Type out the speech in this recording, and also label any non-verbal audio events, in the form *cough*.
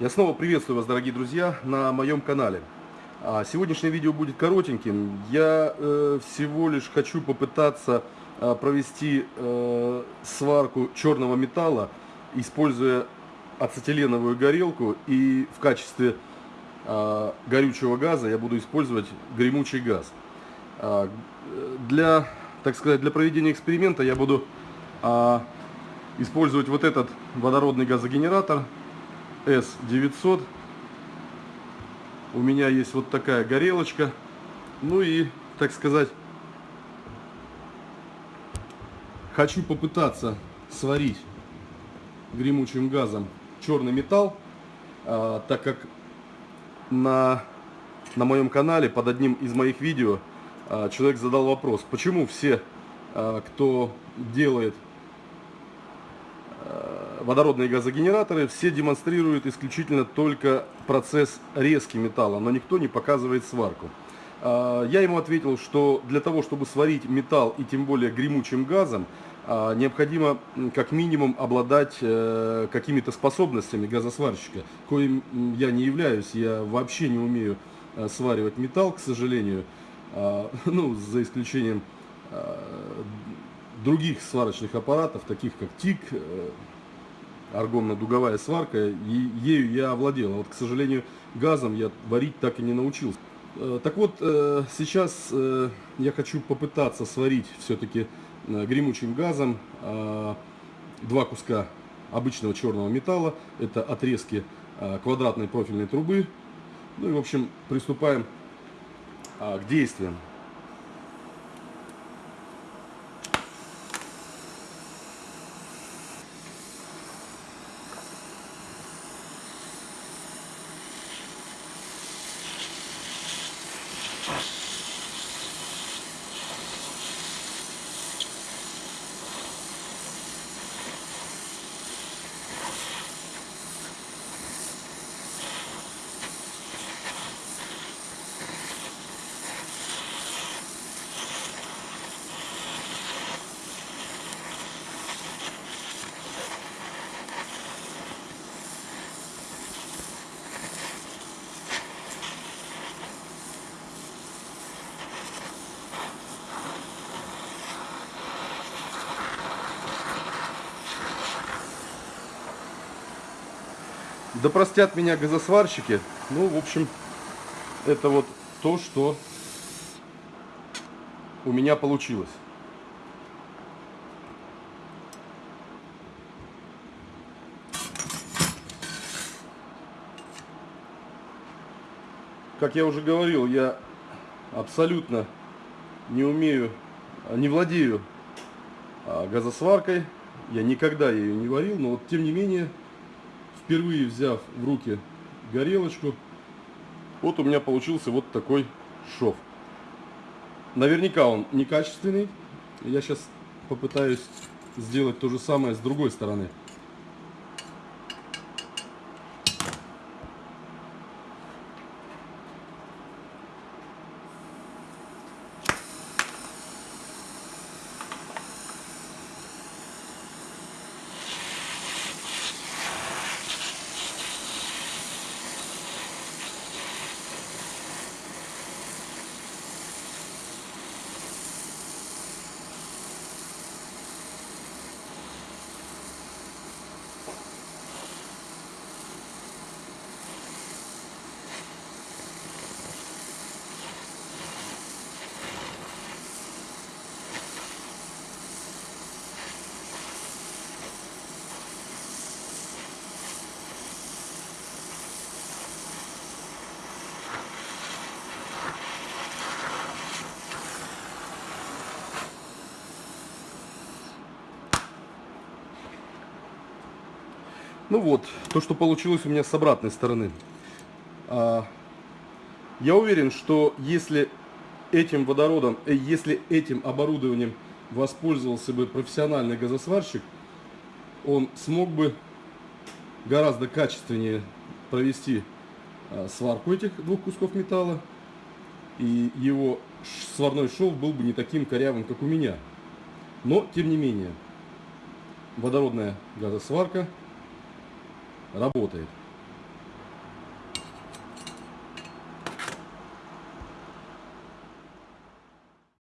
Я снова приветствую вас, дорогие друзья, на моем канале. А, сегодняшнее видео будет коротеньким. Я э, всего лишь хочу попытаться э, провести э, сварку черного металла, используя ацетиленовую горелку и в качестве э, горючего газа я буду использовать гремучий газ. А, для, так сказать, для проведения эксперимента я буду а, использовать вот этот водородный газогенератор S900. У меня есть вот такая горелочка. Ну и, так сказать, хочу попытаться сварить гремучим газом черный металл, а, так как на, на моем канале под одним из моих видео а, человек задал вопрос, почему все, а, кто делает водородные газогенераторы все демонстрируют исключительно только процесс резки металла, но никто не показывает сварку. А, я ему ответил, что для того, чтобы сварить металл и тем более гремучим газом, а, необходимо как минимум обладать э, какими-то способностями газосварщика, коим я не являюсь, я вообще не умею э, сваривать металл, к сожалению, *laughs* ну, за исключением других сварочных аппаратов, таких как ТИК, э, аргонно-дуговая сварка, и ею я овладел. А вот, к сожалению, газом я варить так и не научился. Э, так вот, э, сейчас я хочу попытаться сварить все-таки гремучим газом два куска обычного черного металла. Это отрезки квадратной профильной трубы. Ну и, в общем, приступаем к действиям. Jesus. Да простят меня газосварщики. Ну, в общем, это вот то, что у меня получилось. Как я уже говорил, я абсолютно не умею, не владею а, газосваркой. Я никогда ее не варил, но вот тем не менее впервые взяв в руки горелочку, вот у меня получился вот такой шов. Наверняка он некачественный. Я сейчас попытаюсь сделать то же самое с другой стороны. Ну вот, то, что получилось у меня с обратной стороны. А, я уверен, что если этим водородом, э, если этим оборудованием воспользовался бы профессиональный газосварщик, он смог бы гораздо качественнее провести а, сварку этих двух кусков металла, и его сварной шов был бы не таким корявым, как у меня. Но, тем не менее, водородная газосварка работает.